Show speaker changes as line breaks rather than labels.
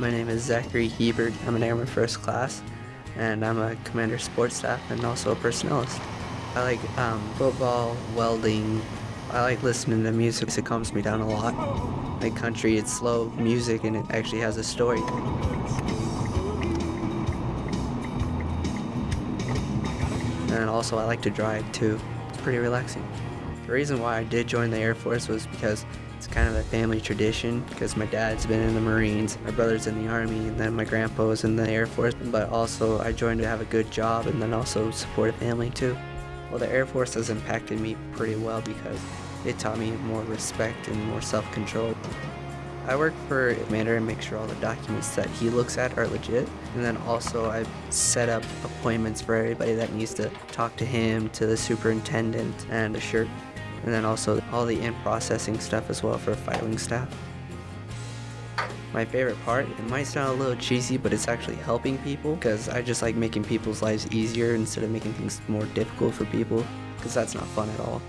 My name is Zachary Hebert. I'm an Airman First Class, and I'm a Commander Support Staff and also a Personnelist. I like um, football, welding. I like listening to music. It calms me down a lot. My country, it's slow music and it actually has a story. And also I like to drive too. It's pretty relaxing. The reason why I did join the Air Force was because kind of a family tradition because my dad's been in the Marines, my brother's in the Army, and then my grandpa was in the Air Force. But also I joined to have a good job and then also support a family too. Well, the Air Force has impacted me pretty well because it taught me more respect and more self-control. I work for Commander and make sure all the documents that he looks at are legit. And then also I set up appointments for everybody that needs to talk to him, to the superintendent, and the shirt. And then also all the in-processing stuff as well for filing staff. My favorite part, it might sound a little cheesy, but it's actually helping people because I just like making people's lives easier instead of making things more difficult for people because that's not fun at all.